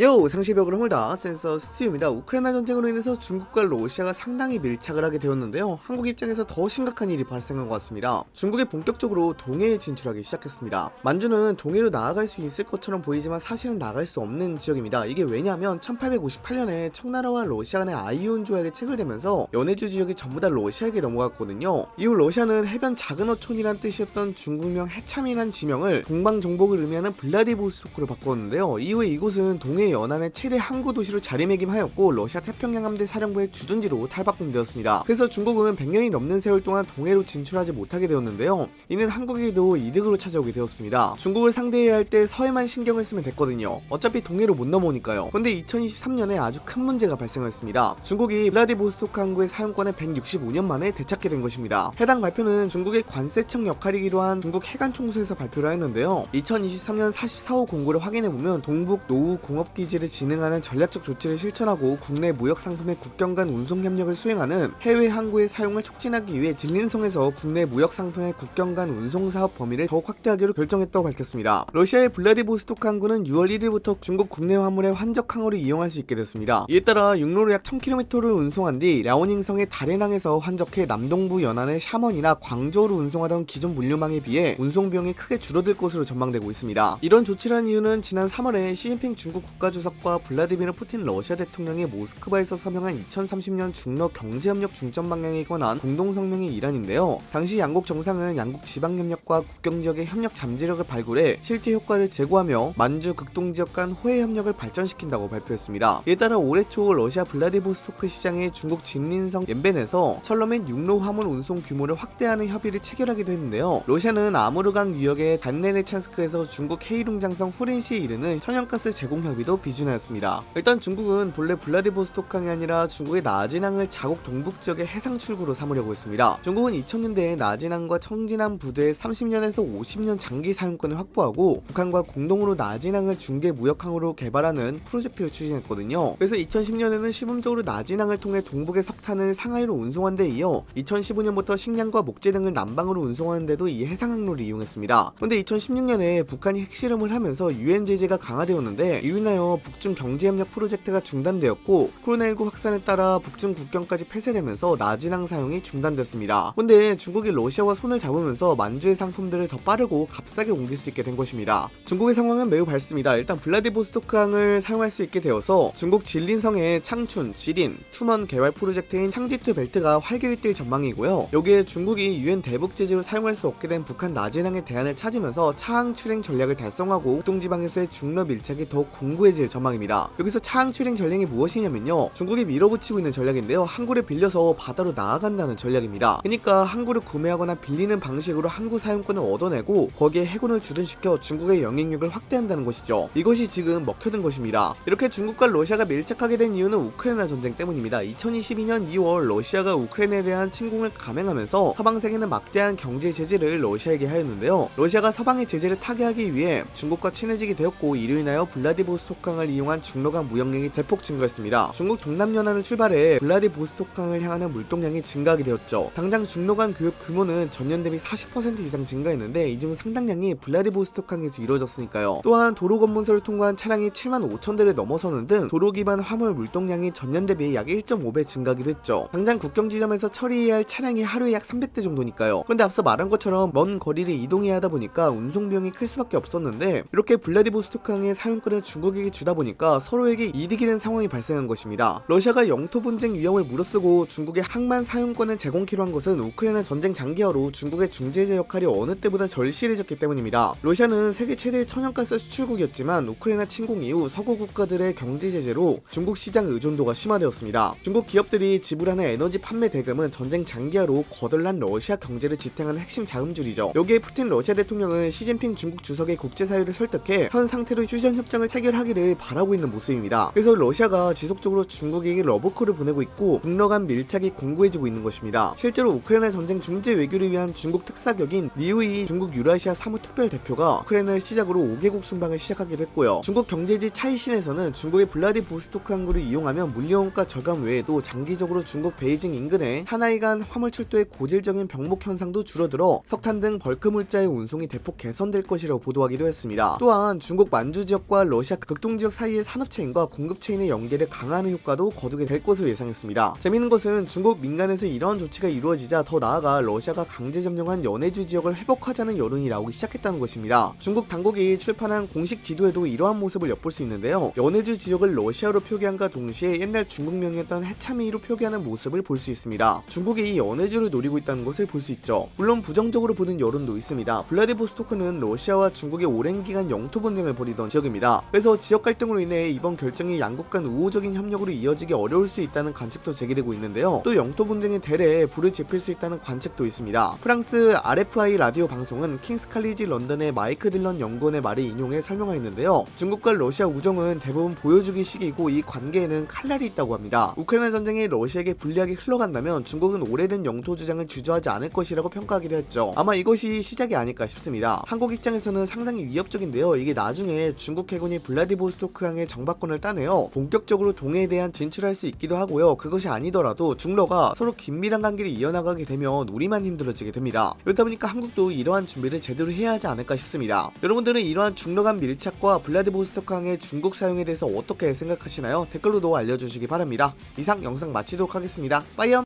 요 상시벽을 허물다 센서 스튜입니다. 우크라이나 전쟁으로 인해서 중국과 러시아가 상당히 밀착을 하게 되었는데요. 한국 입장에서 더 심각한 일이 발생한 것 같습니다. 중국이 본격적으로 동해에 진출하기 시작했습니다. 만주는 동해로 나아갈 수 있을 것처럼 보이지만 사실은 나갈 수 없는 지역입니다. 이게 왜냐하면 1858년에 청나라와 러시아 간의 아이온 조약이 체결되면서 연해주 지역이 전부 다 러시아에게 넘어갔거든요. 이후 러시아는 해변 작은 어촌이란 뜻이었던 중국명 해참이란 지명을 동방 정복을 의미하는 블라디보스토크로 바꿨는데요. 이후에 이곳은 동해 연안의 최대 항구 도시로 자리매김하였고 러시아 태평양 함대 사령부의 주둔지로 탈바꿈되었습니다. 그래서 중국은 100년이 넘는 세월 동안 동해로 진출하지 못하게 되었는데요. 이는 한국에게도 이득으로 찾아오게 되었습니다. 중국을 상대해야 할 때 서해만 신경을 쓰면 됐거든요. 어차피 동해로 못 넘어오니까요. 근데 2023년에 아주 큰 문제가 발생했습니다. 중국이 블라디보스토크 항구의 사용권을 165년 만에 되찾게 된 것입니다. 해당 발표는 중국의 관세청 역할이기도 한 중국 해관 총수에서 발표를 했는데요. 2023년 44호 공고를 확인해보면 동북 노후 공업 기지를 진행하는 전략적 조치를 실천하고 국내 무역 상품의 국경 간 운송 협력을 수행하는 해외 항구의 사용을 촉진하기 위해 진린성에서 국내 무역 상품의 국경 간 운송 사업 범위를 더욱 확대하기로 결정했다고 밝혔습니다. 러시아의 블라디보스토크 항구는 6월 1일부터 중국 국내 화물의 환적 항으로 이용할 수 있게 됐습니다. 이에 따라 육로로 약 1000km를 운송한 뒤 랴오닝성의 다레낭에서 환적해 남동부 연안의 샤먼이나 광저우로 운송하던 기존 물류망에 비해 운송 비용이 크게 줄어들 것으로 전망되고 있습니다. 이런 조치를 한 이유는 지난 3월에 시진핑 중국 국가주석과 블라디미르 푸틴 러시아 대통령이 모스크바에서 서명한 2030년 중러 경제협력 중점 방향에 관한 공동성명의 일환인데요. 당시 양국 정상은 양국 지방협력과 국경지역의 협력 잠재력을 발굴해 실제 효과를 제고하며 만주 극동지역 간 호혜 협력을 발전시킨다고 발표했습니다. 이에 따라 올해 초 러시아 블라디보스토크 시장의 중국 지린성 옌볜에서 철로 및 육로 화물 운송 규모를 확대하는 협의를 체결하기도 했는데요. 러시아는 아무르강 유역의 달네레첸스크에서 중국 헤이룽장성 후린시에 이르는 천연가스 제공 협의 도 비준하였습니다. 일단 중국은 본래 블라디보스토크항이 아니라 중국의 나진항을 자국 동북 지역의 해상 출구로 삼으려고 했습니다. 중국은 2000년대에 나진항과 청진항 부두의 30년에서 50년 장기 사용권을 확보하고 북한과 공동으로 나진항을 중계 무역항으로 개발하는 프로젝트를 추진했거든요. 그래서 2010년에는 시범적으로 나진항을 통해 동북의 석탄을 상하이로 운송한 데 이어 2015년부터 식량과 목재 등을 남방으로 운송하는 데도 이 해상 항로를 이용했습니다. 근데 2016년에 북한이 핵실험을 하면서 유엔 제재가 강화되었는데 이로 인하여 북중 경제협력 프로젝트가 중단되었고 코로나19 확산에 따라 북중 국경까지 폐쇄되면서 나진항 사용이 중단됐습니다. 근데 중국이 러시아와 손을 잡으면서 만주의 상품들을 더 빠르고 값싸게 옮길 수 있게 된 것입니다. 중국의 상황은 매우 밝습니다. 일단 블라디보스토크항을 사용할 수 있게 되어서 중국 지린성의 창춘, 지린, 투먼 개발 프로젝트인 창지투 벨트가 활기를 띨 전망이고요. 여기에 중국이 유엔 대북 제재로 사용할 수 없게 된 북한 나진항의 대안을 찾으면서 차항 출해 전략을 달성하고 북동지방에서의 중러 밀착이 더욱 공고 해질 전망입니다. 여기서 차항 출해 전략이 무엇이냐면요. 중국이 밀어붙이고 있는 전략인데요. 항구를 빌려서 바다로 나아간다는 전략입니다. 그러니까 항구를 구매하거나 빌리는 방식으로 항구 사용권을 얻어내고 거기에 해군을 주둔시켜 중국의 영향력을 확대한다는 것이죠. 이것이 지금 먹혀든 것입니다. 이렇게 중국과 러시아가 밀착하게 된 이유는 우크라이나 전쟁 때문입니다. 2022년 2월 러시아가 우크라이나에 대한 침공을 감행하면서 서방 세계는 막대한 경제 제재를 러시아에게 하였는데요. 러시아가 서방의 제재를 타개하기 위해 중국과 친해지게 되었고 이로 인하여 블라디보스토크 항을 이용한 중로강 무역량이 대폭 증가했습니다. 중국 동남연안을 출발해 블라디보스토크항을 향하는 물동량이 증가하게 되었죠. 당장 중로강 교역 규모는 전년 대비 40% 이상 증가했는데 이 중 상당량이 블라디보스토크항에서 이루어졌으니까요. 또한 도로 검문소를 통과한 차량이 7만 5천 대를 넘어서는 등 도로 기반 화물 물동량이 전년 대비 약 1.5배 증가하기도 했죠. 당장 국경 지점에서 처리해야 할 차량이 하루에 약 300대 정도니까요. 근데 앞서 말한 것처럼 먼 거리를 이동해야 하다 보니까 운송 비용이 클 수밖에 없었는데 이렇게 블라디보스토크항의 사용권을 중국에게 주다 보니까 서로에게 이득이 된 상황이 발생한 것입니다. 러시아가 영토 분쟁 위험을 무릅쓰고 중국에 항만 사용권을 제공키로 한 것은 우크라이나 전쟁 장기화로 중국의 중재자 역할이 어느 때보다 절실해졌기 때문입니다. 러시아는 세계 최대의 천연가스 수출국이었지만 우크라이나 침공 이후 서구 국가들의 경제 제재로 중국 시장 의존도가 심화되었습니다. 중국 기업들이 지불하는 에너지 판매 대금은 전쟁 장기화로 거덜난 러시아 경제를 지탱하는 핵심 자금줄이죠. 여기에 푸틴 러시아 대통령은 시진핑 중국 주석이 국제사회를 설득해 현 상태로 휴전 협정을 체결하기를 바라고 있는 모습입니다. 그래서 러시아가 지속적으로 중국에게 러브콜을 보내고 있고 북러 간 밀착이 공고해지고 있는 것입니다. 실제로 우크라이나 전쟁 중재 외교를 위한 중국 특사격인 리후이 중국 유라시아 사무 특별 대표가 우크라이나를 시작으로 5개국 순방을 시작하기도 했고요. 중국 경제지 차이신에서는 중국의 블라디보스토크 항구를 이용하면 물류원가 절감 외에도 장기적으로 중국 베이징 인근에 산하이관 화물 철도의 고질적인 병목 현상도 줄어들어 석탄 등 벌크 물자의 운송이 대폭 개선될 것이라고 보도하기도 했습니다. 또한 중국 만주 지역과 러시아 극동 교통지역 사이의 산업체인과 공급체인의 연계를 강화하는 효과도 거두게 될 것으로 예상했습니다. 재밌는 것은 중국 민간에서 이러한 조치가 이루어지자 더 나아가 러시아가 강제 점령한 연해주 지역을 회복하자는 여론이 나오기 시작했다는 것입니다. 중국 당국이 출판한 공식 지도에도 이러한 모습을 엿볼 수 있는데요. 연해주 지역을 러시아로 표기함과 동시에 옛날 중국명이었던 해삼위로 표기하는 모습을 볼 수 있습니다. 중국이 이 연해주를 노리고 있다는 것을 볼 수 있죠. 물론 부정적으로 보는 여론도 있습니다. 블라디보스토크는 러시아와 중국의 오랜 기간 영토 분쟁을 벌이던 지역입니다. 그래서 지역 갈등으로 인해 이번 결정이 양국 간 우호적인 협력으로 이어지기 어려울 수 있다는 관측도 제기되고 있는데요. 또 영토 분쟁의 대례에 불을 지필 수 있다는 관측도 있습니다. 프랑스 RFI 라디오 방송은 킹스 칼리지 런던의 마이크 딜런 연구원의 말을 인용해 설명하였는데요. 중국과 러시아 우정은 대부분 보여주기 식이고 이 관계에는 칼날이 있다고 합니다. 우크라이나 전쟁이 러시아에게 불리하게 흘러간다면 중국은 오래된 영토 주장을 주저하지 않을 것이라고 평가하기도 했죠. 아마 이것이 시작이 아닐까 싶습니다. 한국 입장에서는 상당히 위협적인데요. 이게 나중에 중국 해군이 블라디보스토크항의 정박권을 따내어 본격적으로 동해에 대한 진출할 수 있기도 하고요. 그것이 아니더라도 중러가 서로 긴밀한 관계를 이어나가게 되면 우리만 힘들어지게 됩니다. 그렇다 보니까 한국도 이러한 준비를 제대로 해야 하지 않을까 싶습니다. 여러분들은 이러한 중러 간 밀착과 블라디보스토크항의 중국 사용에 대해서 어떻게 생각하시나요? 댓글로도 알려주시기 바랍니다. 이상 영상 마치도록 하겠습니다. 빠이염!